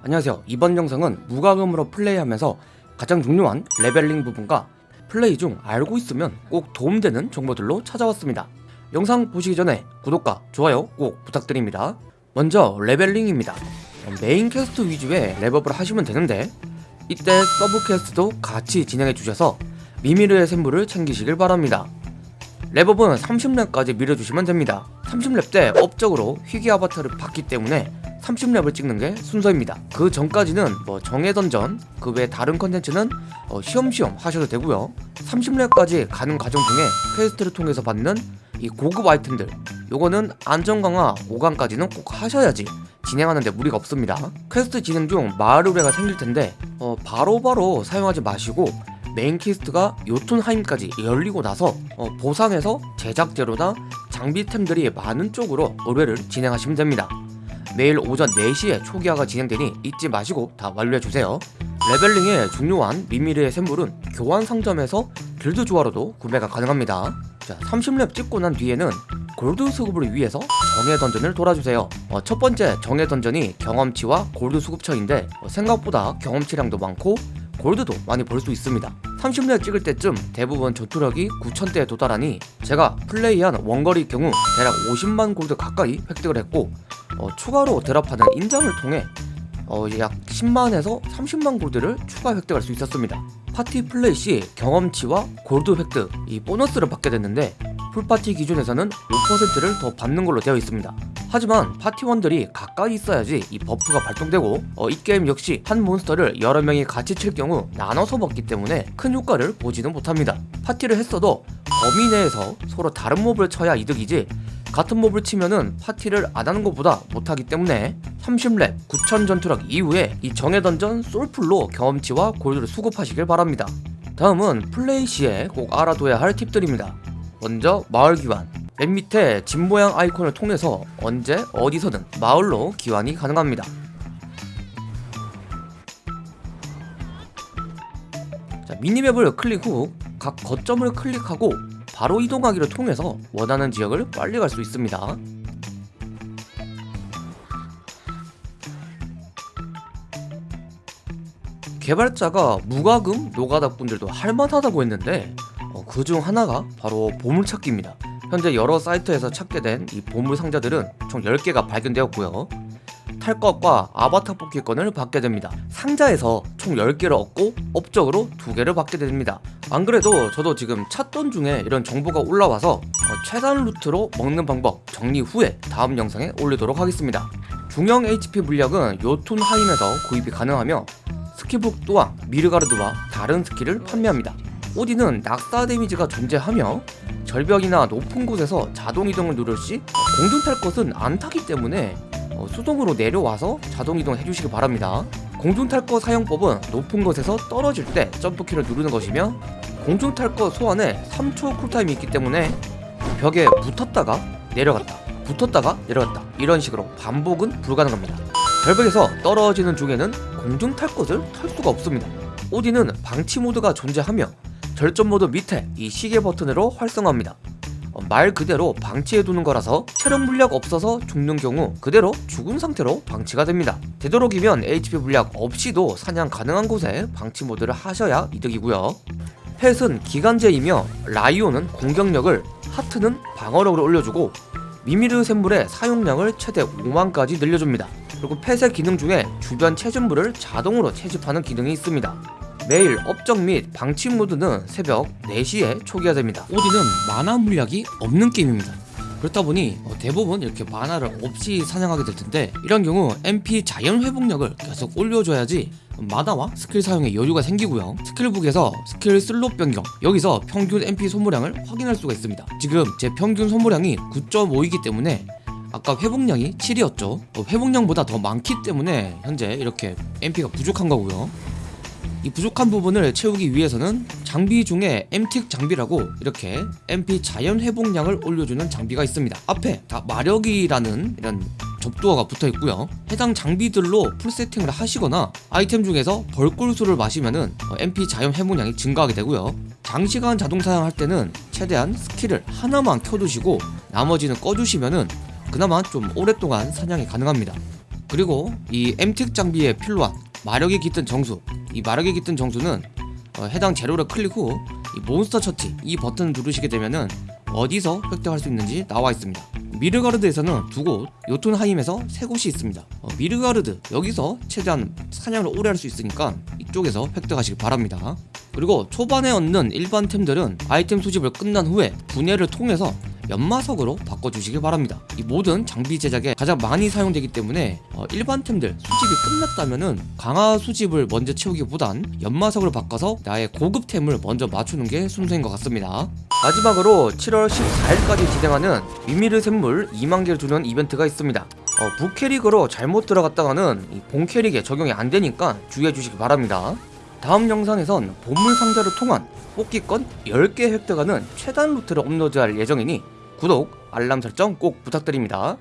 안녕하세요. 이번 영상은 무과금으로 플레이하면서 가장 중요한 leveling 부분과 플레이 중 알고 있으면 꼭 도움되는 정보들로 찾아왔습니다. 영상 보시기 전에 구독과 좋아요 꼭 부탁드립니다. 먼저 leveling입니다. main quest 위주의 렙업을 하시면 되는데 이때 sub quest도 같이 진행해 주셔서 미미르의 샘물을 챙기시길 바랍니다. 렙업은 30렙까지 밀어주시면 됩니다. 30렙 때 업적으로 희귀 아바타를 받기 때문에 30렙을 찍는 게 순서입니다. 그 전까지는 뭐 정해 던전 그 외 다른 컨텐츠는 어 쉬엄쉬엄 하셔도 되고요. 30렙까지 가는 과정 중에 quest를 통해서 받는 이 고급 아이템들 요거는 안전 강화 5강까지는 꼭 하셔야지 진행하는데 무리가 없습니다. 퀘스트 진행 중 마을 의뢰가 생길 텐데 어 바로바로 바로 사용하지 마시고 main quest가 요툰하임까지 열리고 나서 어 보상에서 제작 재료나 장비템들이 많은 쪽으로 의뢰를 진행하시면 됩니다 매일 오전 4시에 초기화가 진행되니 잊지 마시고 다 완료해주세요. 레벨링에 중요한 미미르의 샘물은 교환 상점에서 길드 조화로도 구매가 가능합니다. 자 30렙 찍고 난 뒤에는 골드 수급을 위해서 정예 던전을 돌아주세요. 어, 첫 번째 정예 던전이 경험치와 골드 수급처인데 어, 생각보다 경험치량도 많고 골드도 많이 벌 수 있습니다. 30렙 찍을 때쯤 대부분 전투력이 9천대에 도달하니 제가 플레이한 원거리 경우 대략 50만 골드 가까이 획득을 했고 어, 추가로 drop하는 인장을 통해 어, 약 10만에서 30만 골드를 추가 획득할 수 있었습니다. 파티 플레이 시 경험치와 골드 획득 이 보너스를 받게 됐는데 full party 기준에서는 5%를 더 받는 걸로 되어 있습니다. 하지만 파티원들이 가까이 있어야지 이 buff가 발동되고 어, 이 게임 역시 한 몬스터를 여러 명이 같이 칠 경우 나눠서 먹기 때문에 큰 효과를 보지는 못합니다. 파티를 했어도 범위 내에서 서로 다른 몹을 쳐야 이득이지 같은 몹을 치면은 파티를 안 하는 것보다 못하기 때문에 30렙 9000 전투력 이후에 이 정예 던전 솔풀로 경험치와 골드를 수급하시길 바랍니다. 다음은 플레이 시에 꼭 알아둬야 할 팁들입니다. 먼저 마을 기환. 맨 밑에 집 모양 아이콘을 통해서 언제 어디서든 마을로 기환이 가능합니다. 자, 미니맵을 클릭 후 각 거점을 클릭하고 바로 이동하기를 통해서 원하는 지역을 빨리 갈 수 있습니다. 개발자가 무과금 노가다 분들도 할만하다고 했는데 어, 그중 하나가 바로 보물찾기입니다. 현재 여러 사이트에서 찾게 된 이 보물 상자들은 총 10개가 발견되었고요. 탈 것과 아바타 뽑기권을 받게 됩니다. 상자에서 총 10개를 얻고 업적으로 2개를 받게 됩니다 안 그래도 저도 지금 찾던 중에 이런 정보가 올라와서 어, 최단 루트로 먹는 방법 정리 후에 다음 영상에 올리도록 하겠습니다. 중형 HP 물약은 요툰하임에서 구입이 가능하며 skill book 또한 미드가르드와 다른 skill을 판매합니다. 오딘은 낙사 damage가 존재하며 절벽이나 높은 곳에서 자동 이동을 누를 시 공중 탈 것은 안 타기 때문에 어, 수동으로 내려와서 자동 이동 해주시기 바랍니다 공중 탈것 사용법은 높은 곳에서 떨어질 때 점프키를 누르는 것이며 공중 탈것 소환에 3초 쿨타임이 있기 때문에 벽에 붙었다가 내려갔다 붙었다가 내려갔다 이런 식으로 반복은 불가능합니다. 절벽에서 떨어지는 중에는 공중 탈 것을 탈 수가 없습니다. 오디는 방치 모드가 존재하며 절전 모드 밑에 이 시계 버튼으로 활성화합니다. 어, 말 그대로 방치해두는 거라서 체력 물약 없어서 죽는 경우 그대로 죽은 상태로 방치가 됩니다. 되도록이면 HP 물약 없이도 사냥 가능한 곳에 방치 모드를 하셔야 이득이고요. pet은 기간제이며 라이오는 공격력을 하트는 방어력을 올려주고 미미르 샘물의 사용량을 최대 5만까지 늘려줍니다. 그리고 펫의 기능 중에 주변 채집물을 자동으로 채집하는 기능이 있습니다 매일 업적 및 방치 모드는 새벽 4시에 초기화됩니다. 오딘은 마나 물약이 없는 게임입니다. 그렇다 보니 어, 대부분 이렇게 마나 없이 사냥하게 될 텐데 이런 경우 MP 자연 회복력을 계속 올려줘야지 만화와 스킬 사용에 여유가 생기고요. skill book에서 skill slot 변경 여기서 평균 MP 소모량을 확인할 수가 있습니다. 지금 제 평균 소모량이 9.5이기 때문에 아까 회복량이 7이었죠? 어, 회복량보다 더 많기 때문에 현재 이렇게 MP가 부족한 거고요 이 부족한 부분을 채우기 위해서는 장비 중에 M tick 장비라고 이렇게 MP 자연 회복량을 올려주는 장비가 있습니다. 앞에 다 마력이라는 이런 접두어가 붙어 있고요. 해당 장비들로 full 세팅을 하시거나 아이템 중에서 벌꿀수를 마시면은 MP 자연 회복량이 증가하게 되고요. 장시간 자동 사용할 때는 최대한 skill을 하나만 켜두시고 나머지는 꺼주시면은 그나마 좀 오랫동안 사냥이 가능합니다. 그리고 이 M tick 장비에 필요한 마력이 깃든 정수 이 마력이 깃든 정수는 어, 해당 재료를 클릭 후 이 몬스터 처치 이 버튼을 누르시게 되면은 어디서 획득할 수 있는지 나와 있습니다. 미드가르드에서는 두 곳, 요툰하임에서 세 곳이 있습니다. 어, 미드가르드 여기서 최대한 사냥을 오래 할 수 있으니까 이쪽에서 획득하시기 바랍니다. 그리고 초반에 얻는 일반 템들은 아이템 수집을 끝난 후에 분해를 통해서 연마석으로 바꿔주시길 바랍니다. 이 모든 장비 제작에 가장 많이 사용되기 때문에 어, 일반 템들 수집이 끝났다면은 강화 수집을 먼저 채우기보단 연마석으로 바꿔서 나의 고급템을 먼저 맞추는 게 순서인 것 같습니다. 마지막으로 7월 14일까지 진행하는 미미르 샘물 2만 개를 주는 이벤트가 있습니다. 어, 부캐릭으로 잘못 들어갔다가는 이 본캐릭에 적용이 안 되니까 주의해 주시기 바랍니다. 다음 영상에선 보물 상자를 통한 뽑기권 10개 획득하는 최단 루트를 업로드할 예정이니 구독, 알람 설정 꼭 부탁드립니다.